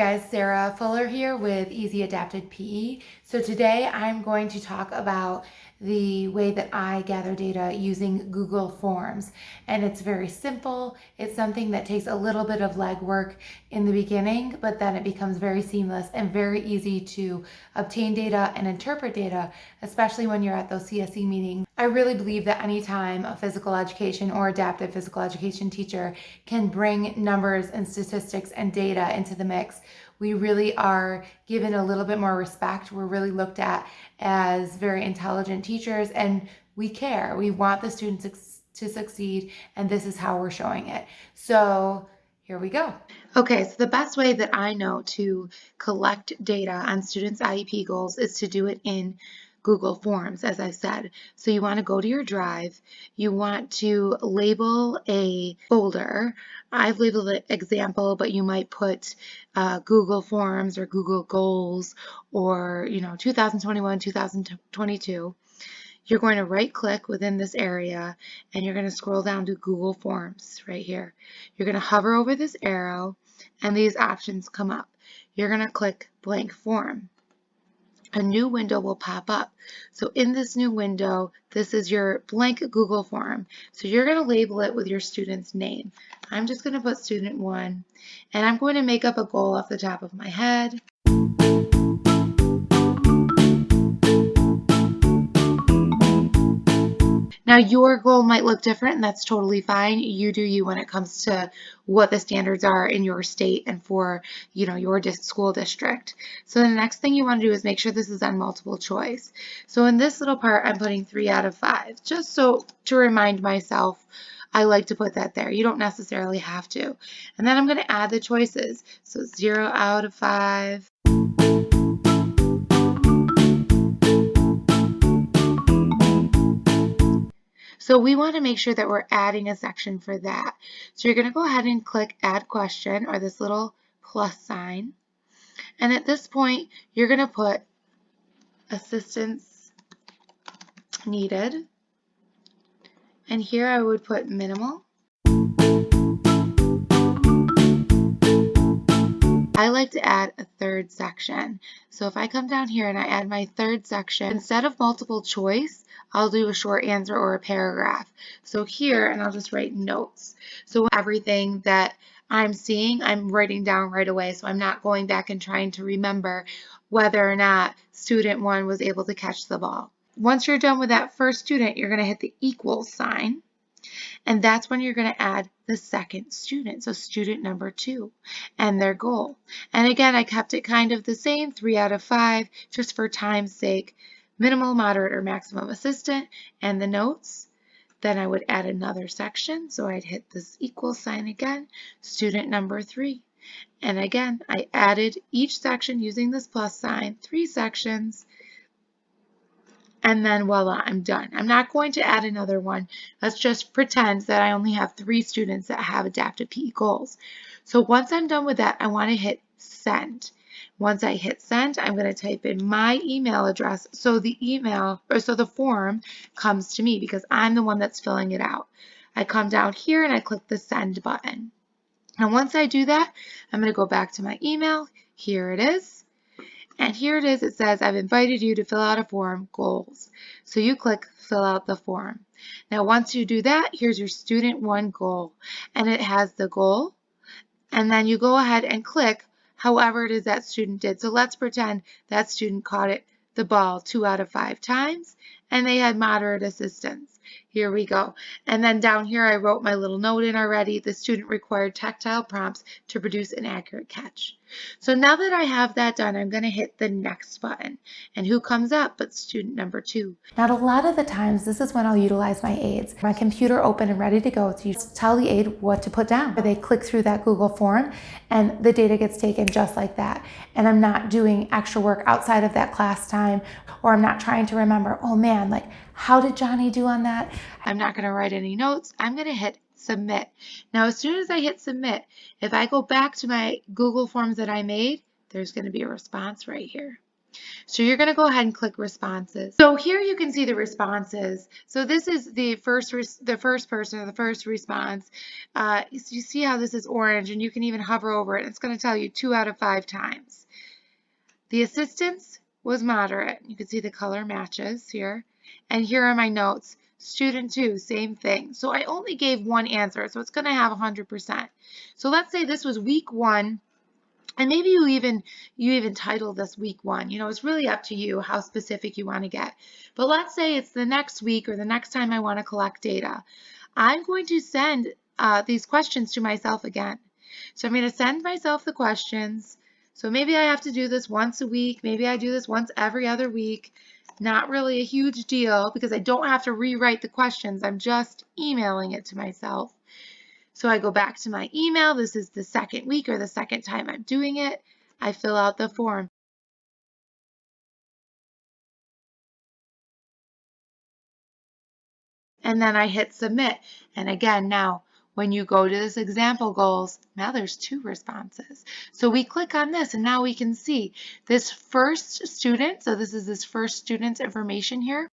guys, Sarah Fuller here with Easy Adapted PE. So today I'm going to talk about the way that I gather data using Google Forms. And it's very simple. It's something that takes a little bit of legwork in the beginning, but then it becomes very seamless and very easy to obtain data and interpret data, especially when you're at those CSE meetings. I really believe that anytime a physical education or adaptive physical education teacher can bring numbers and statistics and data into the mix, we really are given a little bit more respect. We're really looked at as very intelligent teachers and we care. We want the students to succeed and this is how we're showing it. So here we go. Okay, so the best way that I know to collect data on students' IEP goals is to do it in Google Forms, as I said. So you want to go to your drive, you want to label a folder. I've labeled it example, but you might put uh, Google Forms or Google Goals or, you know, 2021, 2022. You're going to right click within this area and you're going to scroll down to Google Forms right here. You're going to hover over this arrow and these options come up. You're going to click blank form a new window will pop up. So in this new window, this is your blank Google form. So you're going to label it with your student's name. I'm just going to put student one, and I'm going to make up a goal off the top of my head. Now your goal might look different and that's totally fine. You do you when it comes to what the standards are in your state and for you know your school district. So the next thing you want to do is make sure this is on multiple choice. So in this little part I'm putting three out of five just so to remind myself I like to put that there. You don't necessarily have to. And then I'm going to add the choices. So 0 out of 5. So we want to make sure that we're adding a section for that. So you're going to go ahead and click add question or this little plus sign. And at this point, you're going to put assistance needed. And here I would put minimal. I like to add a third section. So if I come down here and I add my third section, instead of multiple choice, I'll do a short answer or a paragraph. So here, and I'll just write notes. So everything that I'm seeing, I'm writing down right away. So I'm not going back and trying to remember whether or not student one was able to catch the ball. Once you're done with that first student, you're going to hit the equal sign. And that's when you're going to add the second student, so student number two, and their goal. And again, I kept it kind of the same, three out of five, just for time's sake, minimal, moderate, or maximum assistant, and the notes. Then I would add another section, so I'd hit this equal sign again, student number three. And again, I added each section using this plus sign, three sections, and then voila, I'm done. I'm not going to add another one. Let's just pretend that I only have three students that have adaptive PE goals. So once I'm done with that, I want to hit send. Once I hit send, I'm going to type in my email address so the email or so the form comes to me because I'm the one that's filling it out. I come down here and I click the send button. And once I do that, I'm going to go back to my email. Here it is. And here it is, it says, I've invited you to fill out a form, goals. So you click fill out the form. Now once you do that, here's your student one goal. And it has the goal. And then you go ahead and click however it is that student did. So let's pretend that student caught it the ball two out of five times and they had moderate assistance. Here we go. And then down here I wrote my little note in already. The student required tactile prompts to produce an accurate catch. So now that I have that done, I'm going to hit the next button. And who comes up but student number two? Now, a lot of the times, this is when I'll utilize my aides. My computer open and ready to go to tell the aide what to put down. They click through that Google form and the data gets taken just like that. And I'm not doing extra work outside of that class time or I'm not trying to remember, oh man, like how did Johnny do on that? I'm not going to write any notes. I'm going to hit submit. Now, as soon as I hit submit, if I go back to my Google Forms that I made, there's going to be a response right here. So you're going to go ahead and click responses. So here you can see the responses. So this is the first the first person or the first response. Uh, you see how this is orange and you can even hover over it. It's going to tell you two out of five times. The assistance was moderate. You can see the color matches here. And here are my notes. Student 2, same thing. So I only gave one answer, so it's going to have 100%. So let's say this was week 1 and maybe you even you even title this week one. You know, it's really up to you how specific you want to get. But let's say it's the next week or the next time I want to collect data. I'm going to send uh, these questions to myself again. So I'm going to send myself the questions. So maybe I have to do this once a week. Maybe I do this once every other week. Not really a huge deal because I don't have to rewrite the questions. I'm just emailing it to myself. So I go back to my email. This is the second week or the second time I'm doing it. I fill out the form. And then I hit submit. And again, now when you go to this example goals, now there's two responses. So we click on this and now we can see this first student. So this is this first student's information here.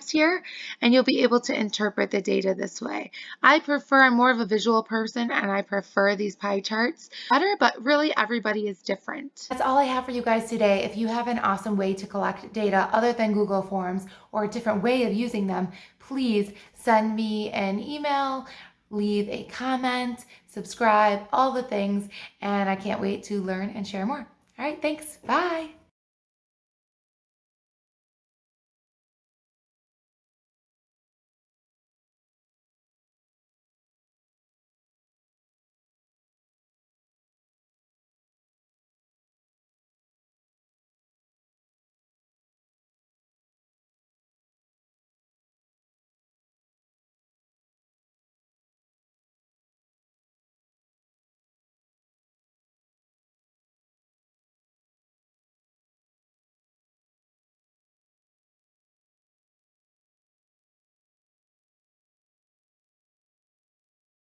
Here and you'll be able to interpret the data this way. I prefer, I'm more of a visual person and I prefer these pie charts better, but really everybody is different. That's all I have for you guys today. If you have an awesome way to collect data other than Google Forms or a different way of using them, please send me an email, leave a comment, subscribe, all the things, and I can't wait to learn and share more. All right, thanks. Bye.